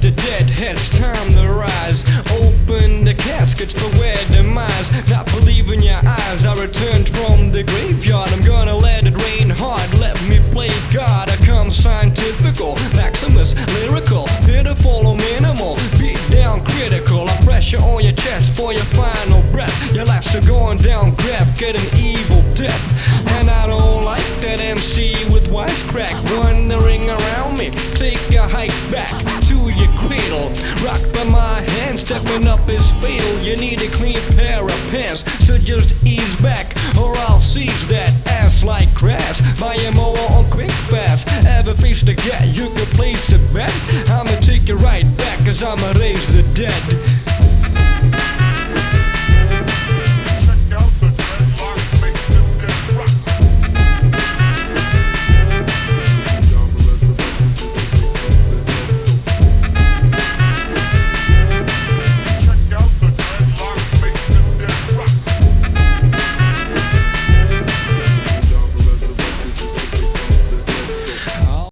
The deadhead's time to rise. Open the caskets for where demise. Not believe in your eyes I returned from the graveyard. I'm gonna let it rain hard. Let me play God. I come scientifical Maximus, lyrical Pitiful or minimal Beat down critical. I pressure on your chest For your final breath. Your life's still going down graph Get an evil death. And I don't like that MC with wisecrack Wandering around me. Take a hike back to cradle. Rocked by my hand, stepping up is fatal. You need a clean pair of pants, so just ease back, or I'll seize that ass like grass. Buy a mower on quick fast. Ever face the gap, you can place a bet. I'ma take it right back, cause I'ma raise the dead.